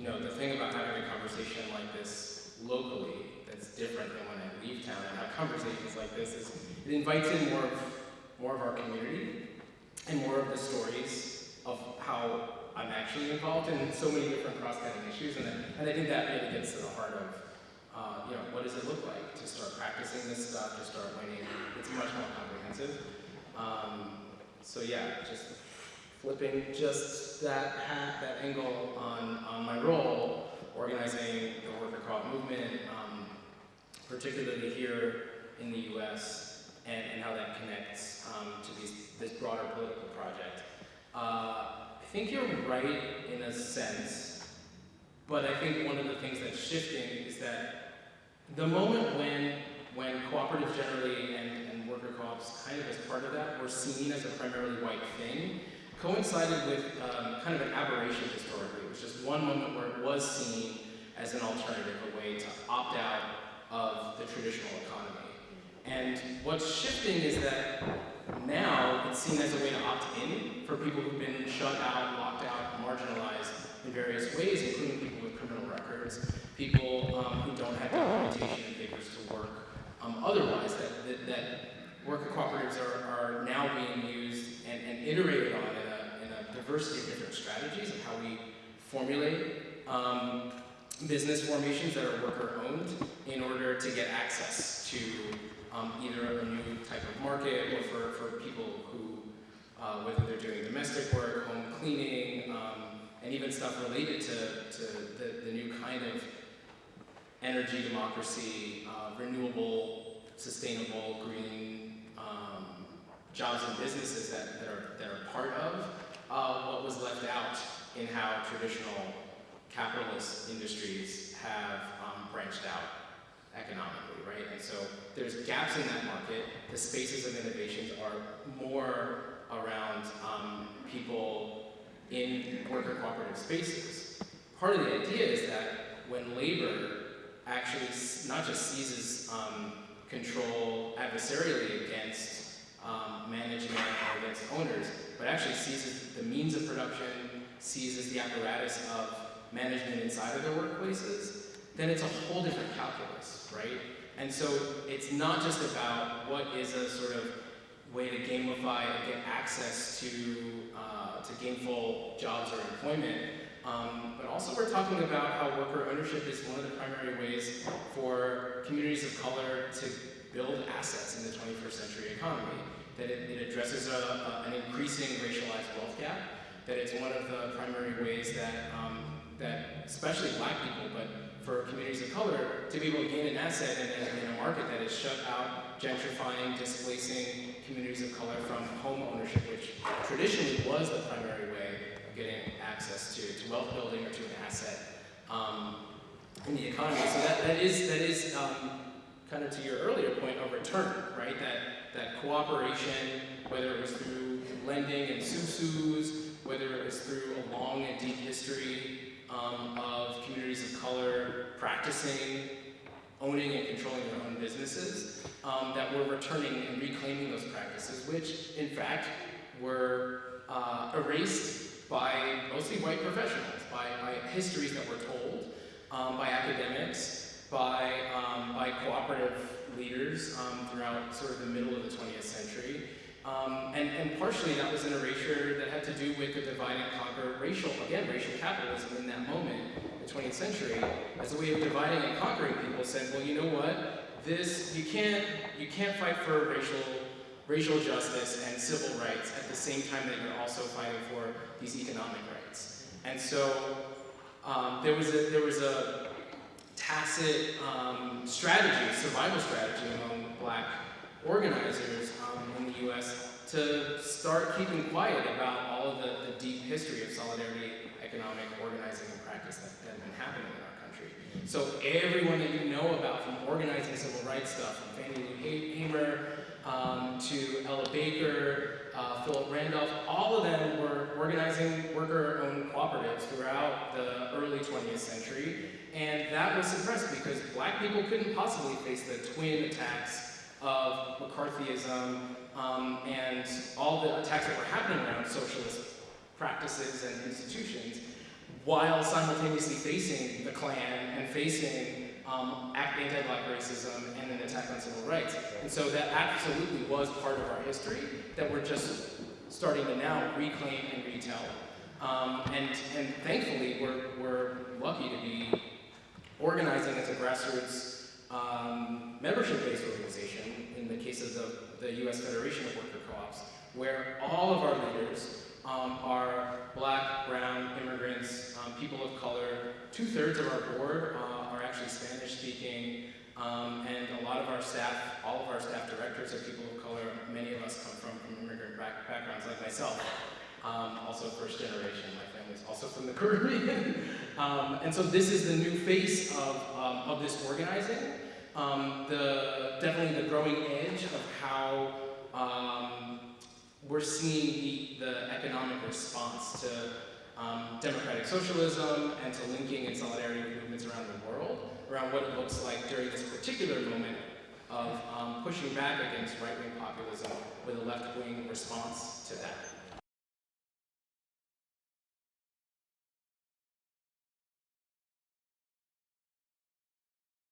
you know, the thing about having a conversation like this locally that's different than when I leave town and have conversations like this is it invites in more of, more of our community and more of the stories of how I'm actually involved in so many different cross-cutting issues, and, and I think that really gets to the heart of, uh, you know, what does it look like to start practicing this stuff, to start winning? It's much more comprehensive. Um, so yeah, just flipping just that hat, that angle on, on my role, organizing the worker co-op movement, um, particularly here in the U.S., and, and how that connects um, to these, this broader political project. Uh, I think you're right in a sense, but I think one of the things that's shifting is that the moment when, when cooperatives generally and, and worker co-ops kind of as part of that were seen as a primarily white thing, coincided with um, kind of an aberration historically. It was just one moment where it was seen as an alternative, a way to opt out of the traditional economy. And what's shifting is that now, it's seen as a way to opt in for people who've been shut out, locked out, marginalized in various ways, including people with criminal records, people um, who don't have documentation and papers to work um, otherwise, that, that, that, worker cooperatives are, are now being used and, and iterated on in a, in a, diversity of different strategies of how we formulate um, business formations that are worker owned in order to get access to um, either a new type of market or for, for people who, uh, whether they're doing domestic work, home cleaning, um, and even stuff related to, to the, the new kind of energy democracy, uh, renewable, sustainable, green um, jobs and businesses that, that, are, that are part of uh, what was left out in how traditional capitalist industries have um, branched out economically, right? And so there's gaps in that market. The spaces of innovations are more around um, people in worker cooperative spaces. Part of the idea is that when labor actually not just seizes um, control adversarially against um, management or against owners, but actually seizes the means of production, seizes the apparatus of management inside of their workplaces, then it's a whole different calculus right? And so it's not just about what is a sort of way to gamify and get access to, uh, to gainful jobs or employment, um, but also we're talking about how worker ownership is one of the primary ways for communities of color to build assets in the 21st century economy. That it, it addresses a, a, an increasing racialized wealth gap, that it's one of the primary ways that, um, that especially black people, but for communities of color to be able to gain an asset in a, in a market that is shut out, gentrifying, displacing communities of color from home ownership, which traditionally was the primary access to, to wealth building or to an asset um, in the economy. So that, that is, that is um, kind of to your earlier point, a return, right? That, that cooperation, whether it was through lending and susus, whether it was through a long and deep history um, of communities of color practicing, owning and controlling their own businesses, um, that were returning and reclaiming those practices, which in fact were uh, erased by mostly white professionals, by, by histories that were told, um, by academics, by, um, by cooperative leaders um, throughout sort of the middle of the 20th century, um, and, and partially that was an erasure that had to do with the divide and conquer racial, again, racial capitalism in that moment, the 20th century, as a way of dividing and conquering people, said, well, you know what? This, you can't, you can't fight for racial, racial justice and civil rights at the same time that you're also fighting for these economic rights. And so um, there, was a, there was a tacit um, strategy, survival strategy among black organizers in the U.S. to start keeping quiet about all of the, the deep history of solidarity, economic organizing, and practice that, had been happening in our. So everyone that you know about from organizing civil rights stuff, from Fannie Lou Hamer um, to Ella Baker, uh, Philip Randolph, all of them were organizing worker-owned cooperatives throughout the early 20th century, and that was suppressed because black people couldn't possibly face the twin attacks of McCarthyism um, and all the attacks that were happening around socialist practices and institutions, while simultaneously facing the Klan and facing um, anti-black racism and an attack on civil rights. And so that absolutely was part of our history that we're just starting to now reclaim and retell. Um, and, and thankfully, we're, we're lucky to be organizing as a grassroots um, membership-based organization, in the case of the, the U.S. Federation of Worker Co-ops, where all of our leaders um, are black, brown, immigrants, um, people of color. Two-thirds of our board uh, are actually Spanish-speaking, um, and a lot of our staff, all of our staff directors are people of color. Many of us come from, from immigrant back, backgrounds, like myself. Um, also first generation, my family's also from the Caribbean. um, and so this is the new face of, um, of this organizing. The, definitely the growing edge of how we're seeing the, the economic response to um, democratic socialism and to linking and solidarity movements around the world, around what it looks like during this particular moment of um, pushing back against right-wing populism with a left-wing response to that.